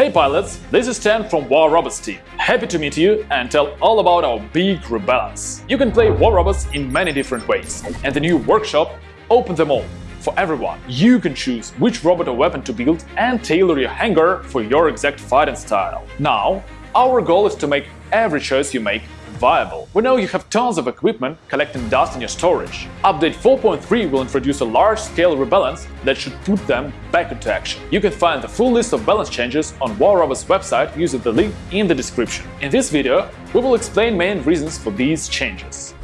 Hey pilots, this is Stan from War Robots team. Happy to meet you and tell all about our big rebalance. You can play War Robots in many different ways, and the new workshop opened them all for everyone. You can choose which robot or weapon to build and tailor your hangar for your exact fighting style. Now, our goal is to make every choice you make viable. We know you have tons of equipment collecting dust in your storage. Update 4.3 will introduce a large-scale rebalance that should put them back into action. You can find the full list of balance changes on War Robots website using the link in the description. In this video, we will explain main reasons for these changes.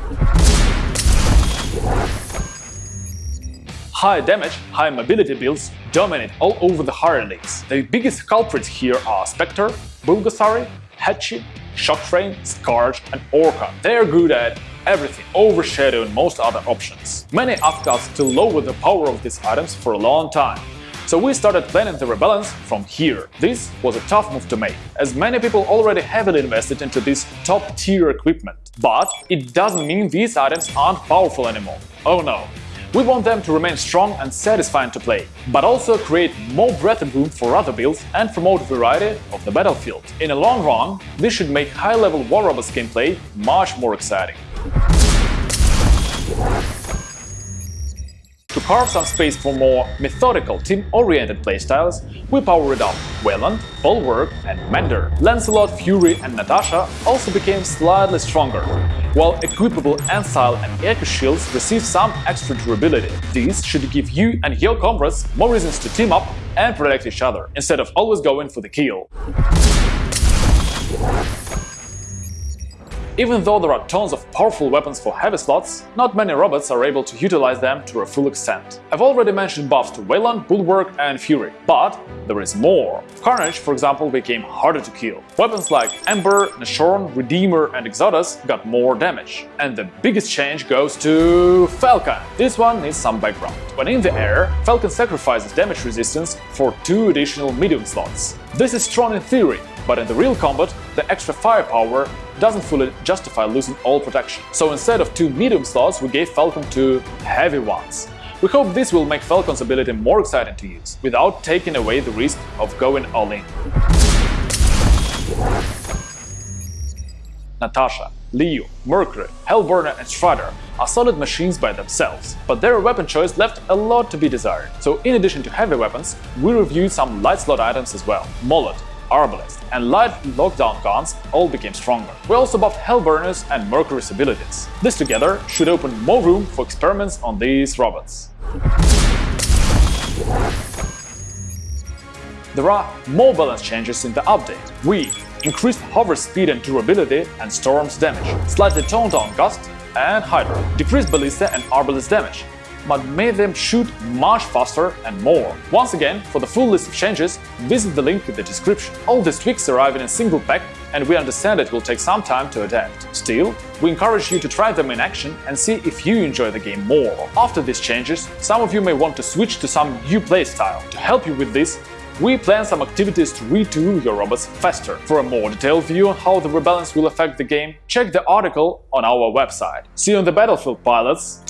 High damage, high mobility builds dominate all over the higher leagues. The biggest culprits here are Spectre, Bulgasari, Hachi, Shocktrain, Scourge and Orca. They are good at everything, overshadowing most other options. Many asked us to lower the power of these items for a long time, so we started planning the rebalance from here. This was a tough move to make, as many people already heavily invested into this top-tier equipment. But it doesn't mean these items aren't powerful anymore. Oh no, we want them to remain strong and satisfying to play, but also create more breathing room for other builds and promote variety of the battlefield. In the long run, this should make high-level War Robots gameplay much more exciting. To carve some space for more methodical, team-oriented playstyles, we powered up Weyland, Bulwark and Mender. Lancelot, Fury and Natasha also became slightly stronger, while equipable Ancile and Echo shields receive some extra durability. These should give you and your comrades more reasons to team up and protect each other, instead of always going for the kill. Even though there are tons of powerful weapons for heavy slots, not many robots are able to utilize them to a full extent. I've already mentioned buffs to Weyland, Bulwark and Fury, but there is more. Carnage, for example, became harder to kill. Weapons like Ember, Nashorn, Redeemer and Exodus got more damage. And the biggest change goes to Falcon. This one needs some background. When in the air, Falcon sacrifices damage resistance for two additional medium slots. This is strong in theory, but in the real combat, the extra firepower doesn't fully justify losing all protection. So instead of two medium slots, we gave Falcon two heavy ones. We hope this will make Falcon's ability more exciting to use, without taking away the risk of going all in. Natasha, Leo, Mercury, Hellburner and Strider are solid machines by themselves, but their weapon choice left a lot to be desired. So in addition to heavy weapons, we reviewed some light slot items as well. Molot, Arbalest, and light lockdown guns all became stronger. We also buffed Hellburners and Mercury's abilities. This together should open more room for experiments on these robots. There are more balance changes in the update. We increased hover speed and durability and storm's damage, slightly toned down Gust and Hydra, decreased ballista and arbalest damage, but made them shoot much faster and more. Once again, for the full list of changes, visit the link in the description. All these tweaks arrive in a single pack and we understand it will take some time to adapt. Still, we encourage you to try them in action and see if you enjoy the game more. After these changes, some of you may want to switch to some new playstyle. To help you with this, we plan some activities to retool your robots faster. For a more detailed view on how the rebalance will affect the game, check the article on our website. See you on the battlefield, pilots!